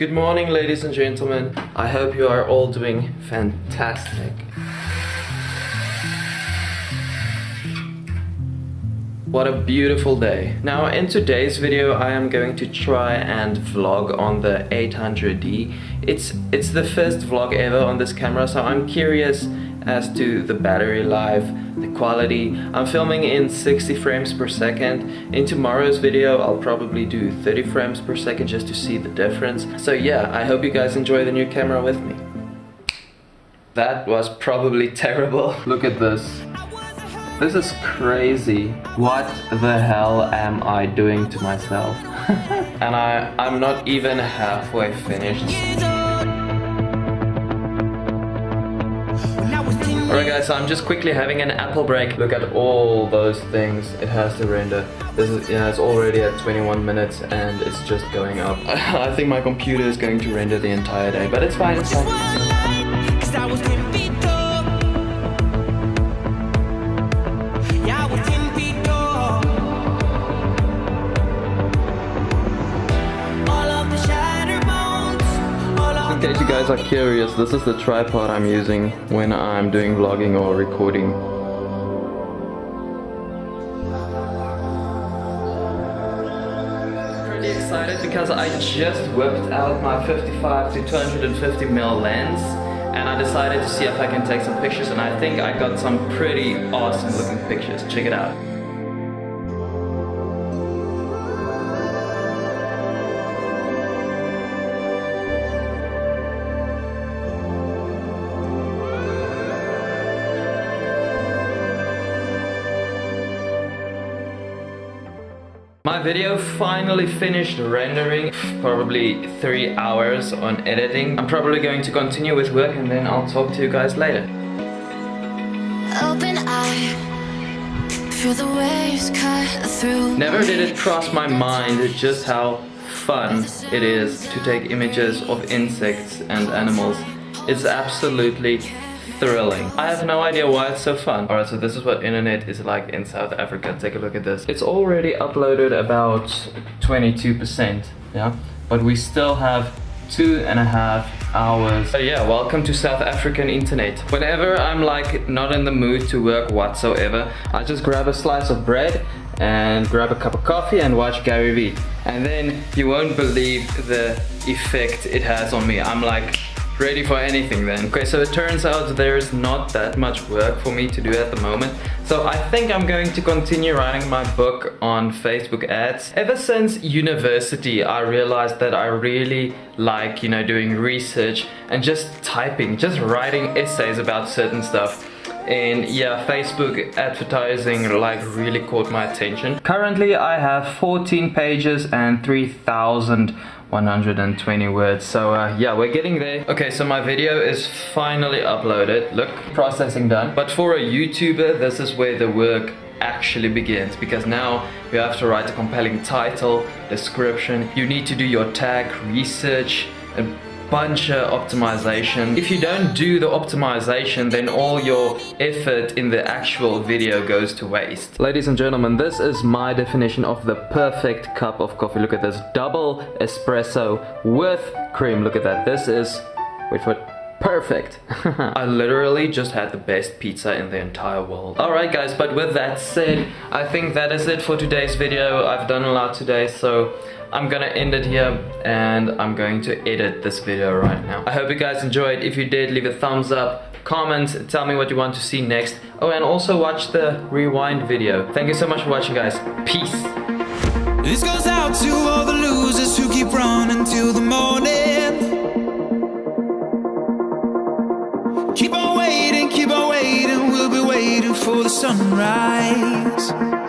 Good morning, ladies and gentlemen. I hope you are all doing fantastic. What a beautiful day. Now in today's video I am going to try and vlog on the 800D. It's, it's the first vlog ever on this camera so I'm curious as to the battery life, the quality. I'm filming in 60 frames per second. In tomorrow's video I'll probably do 30 frames per second just to see the difference. So yeah, I hope you guys enjoy the new camera with me. That was probably terrible. Look at this. This is crazy. What the hell am I doing to myself? and I, I'm not even halfway finished. Alright guys, so I'm just quickly having an apple break. Look at all those things it has to render. This is, yeah, it's already at 21 minutes and it's just going up. I think my computer is going to render the entire day, but it's fine, it's fine. In case you guys are curious, this is the tripod I'm using when I'm doing vlogging or recording. Pretty excited because I just whipped out my 55 to 250 mm lens and I decided to see if I can take some pictures and I think I got some pretty awesome looking pictures. Check it out. My video finally finished rendering, probably three hours on editing. I'm probably going to continue with work and then I'll talk to you guys later. Open eye, feel the waves cut through Never did it cross my mind just how fun it is to take images of insects and animals. It's absolutely thrilling. I have no idea why it's so fun. Alright, so this is what internet is like in South Africa. Take a look at this. It's already uploaded about 22%, yeah? But we still have two and a half hours. But yeah, welcome to South African internet. Whenever I'm like not in the mood to work whatsoever, I just grab a slice of bread and grab a cup of coffee and watch Gary Vee. And then you won't believe the effect it has on me. I'm like ready for anything then. Okay, so it turns out there's not that much work for me to do at the moment. So I think I'm going to continue writing my book on Facebook ads. Ever since university, I realized that I really like, you know, doing research and just typing, just writing essays about certain stuff and yeah Facebook advertising like really caught my attention. Currently I have 14 pages and 3000 120 words so uh, yeah we're getting there. Okay so my video is finally uploaded. Look. Processing done. But for a youtuber this is where the work actually begins because now you have to write a compelling title description. You need to do your tag research and bunch of optimization. If you don't do the optimization, then all your effort in the actual video goes to waste. Ladies and gentlemen, this is my definition of the perfect cup of coffee. Look at this, double espresso with cream. Look at that. This is, wait for it, Perfect. I literally just had the best pizza in the entire world. Alright guys, but with that said, I think that is it for today's video. I've done a lot today, so I'm gonna end it here and I'm going to edit this video right now. I hope you guys enjoyed. If you did, leave a thumbs up, comment, tell me what you want to see next. Oh, and also watch the rewind video. Thank you so much for watching, guys. Peace. This goes out to all the losers who keep running till the morning. Sunrise.